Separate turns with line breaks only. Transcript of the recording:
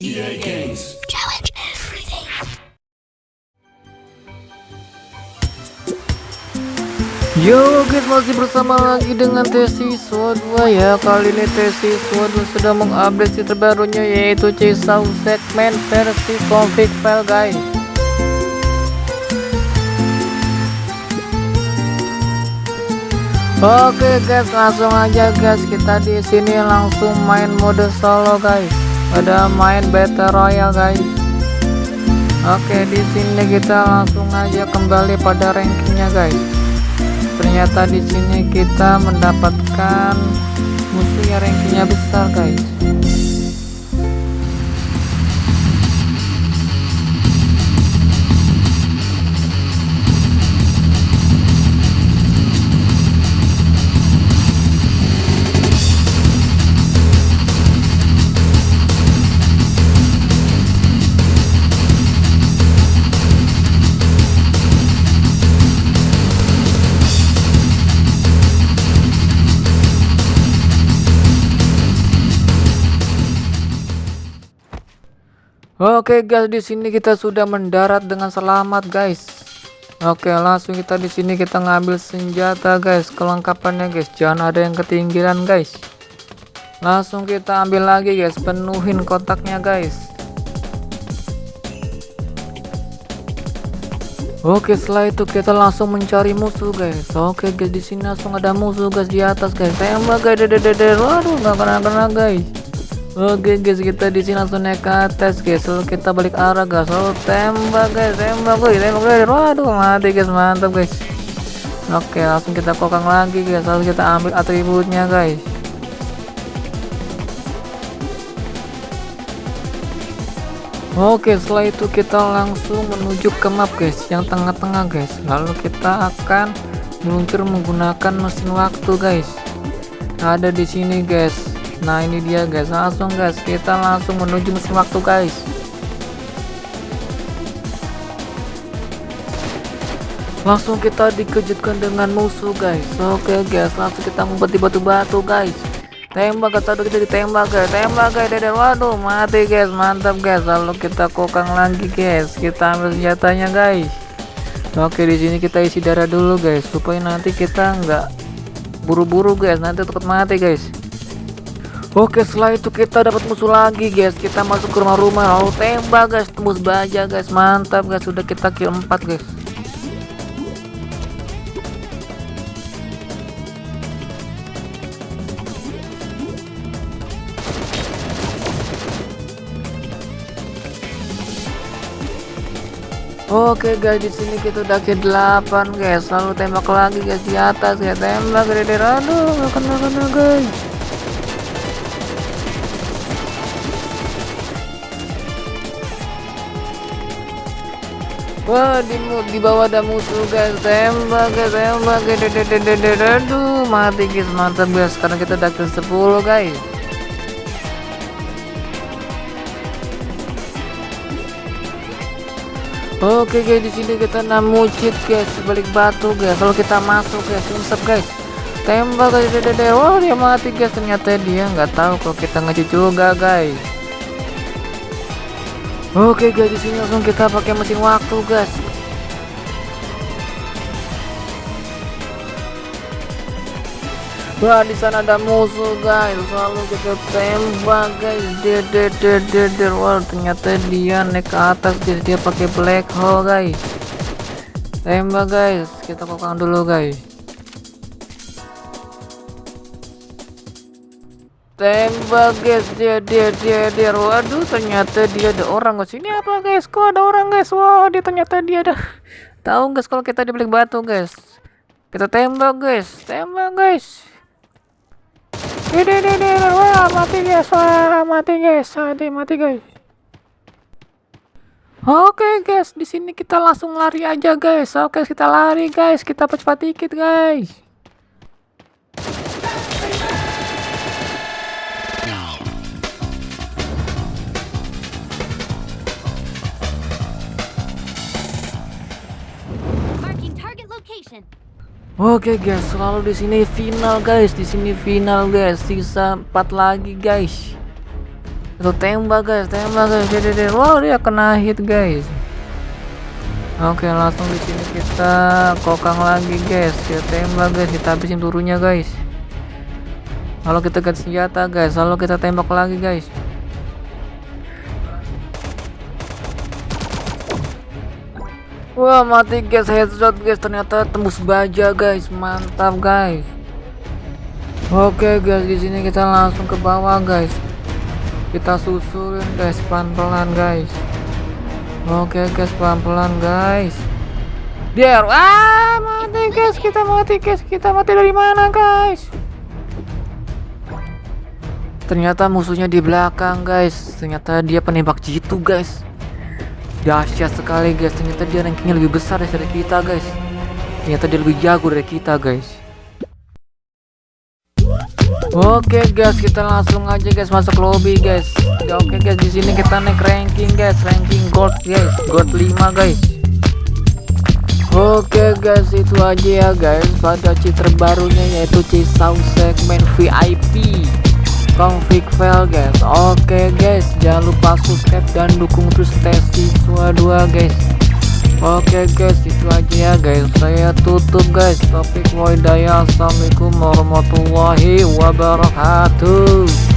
EA Games.
Challenge everything.
Yo guys masih bersama lagi dengan Tesi Siswa 2 ya Kali ini Tesi 2 sudah mengupdate si terbarunya yaitu Cisau segmen versi config file guys Oke guys langsung aja guys kita di sini langsung main mode solo guys Ada main battle royale guys. Oke di sini kita langsung aja kembali pada rankingnya guys. Ternyata di sini kita mendapatkan musuh yang rankingnya besar guys Oke guys, di sini kita sudah mendarat dengan selamat guys. Oke, langsung kita di sini kita ngambil senjata guys, kelengkapannya guys. Jangan ada yang ketinggian guys. Langsung kita ambil lagi guys, penuhin kotaknya guys. Oke, setelah itu kita langsung mencari musuh guys. Oke guys, di sini langsung ada musuh guys di atas guys. Tembak guys, dede waduh nggak kena-kena guys. Oke guys kita di sini langsung naik ke atas guys. Lalu kita balik arah guys. Lalu tembak guys. Tembak guys. Tembak guys. Waduh mati guys. Mantap guys. Oke langsung kita kokang lagi guys. Lalu kita ambil atributnya guys. Oke setelah itu kita langsung menuju ke map guys. Yang tengah-tengah guys. Lalu kita akan meluncur menggunakan mesin waktu guys. Ada di sini guys Nah ini dia guys. Langsung guys. Kita langsung menuju mesin waktu guys. Langsung kita dikejutkan dengan musuh guys. Oke guys. Langsung kita ngumpet di batu-batu guys. Tembak atau kita ditembak guys. Tembak guys. Dan waduh mati guys. Mantap guys. Lalu kita kokang lagi guys. Kita ambil senjatanya guys. Oke di sini kita isi darah dulu guys. Supaya nanti kita nggak buru-buru guys. Nanti takut mati guys Oke setelah itu kita dapat musuh lagi guys. Kita masuk ke rumah-rumah. Lalu tembak guys. Tembus baja guys. Mantap guys. Sudah kita kill 4 guys. Oke guys. Di sini kita udah ke 8 guys. Lalu tembak lagi guys. Di atas guys. Tembak gede aduh kena kena guys Wah di, di bawah ada musuh guys. Tembak guys tembak aduh mati guys. Mantap guys. Sekarang kita udah ke 10 guys. Oke guys. Di sini kita namu cheat guys. Balik batu guys. Kalau kita masuk guys langsung guys. Tembak guys. Wah dia mati guys. Ternyata dia nggak tahu kalau kita ngecit juga guys Oke guys di sini langsung kita pakai mesin waktu guys. Wah di sana ada musuh guys, selalu kita tembak guys. Dia. Wah ternyata dia naik ke atas guys, dia pakai black hole guys. Tembak guys, kita kokang dulu guys. Tembak guys dia dia dia dia. Waduh ternyata dia ada orang guys ini apa guys? Kok ada orang guys? Wah dia ternyata dia ada. Tahu guys kalau kita dibalik batu guys? Kita tembak guys. Tembak guys. Ini ini ini. Wah mati guys. Wah mati guys. Mati mati guys. Oke guys, di sini kita langsung lari aja guys. Oke, kita lari guys. Kita cepat dikit guys. Oke guys, selalu di sini final guys, di sini final guys, sisa 4 lagi guys. itu tembak guys. Tembak guys. Dia. wow dia kena hit guys. Oke langsung di sini kita kokang lagi guys. Ya tembak guys. Kita habisin turunnya guys. Kalau kita ganti senjata guys. Lalu kita tembak lagi guys Wah mati guys. Headshot guys. Ternyata tembus baja guys. Mantap guys. Oke guys. Di sini kita langsung ke bawah guys. Kita susulin guys pelan-pelan guys. Oke guys. Pelan-pelan guys. Biar ah mati guys. Kita mati guys. Kita mati dari mana guys? Ternyata musuhnya di belakang guys. Ternyata dia penembak jitu guys dahsyat sekali guys. Ternyata dia rankingnya lebih besar dari kita guys. Ternyata dia lebih jago dari kita guys. Oke guys, kita langsung aja guys masuk lobby guys. Ya, oke guys, di sini kita naik ranking guys, ranking gold guys, gold 5 guys. Oke guys, itu aja ya guys. Pada cheat terbarunya yaitu Cisau segmen VIP config file guys oke guys jangan lupa subscribe dan dukung terus tes siswa 2 guys. Oke guys itu aja ya guys. Saya tutup guys topik wadaya assalamualaikum warahmatullahi wabarakatuh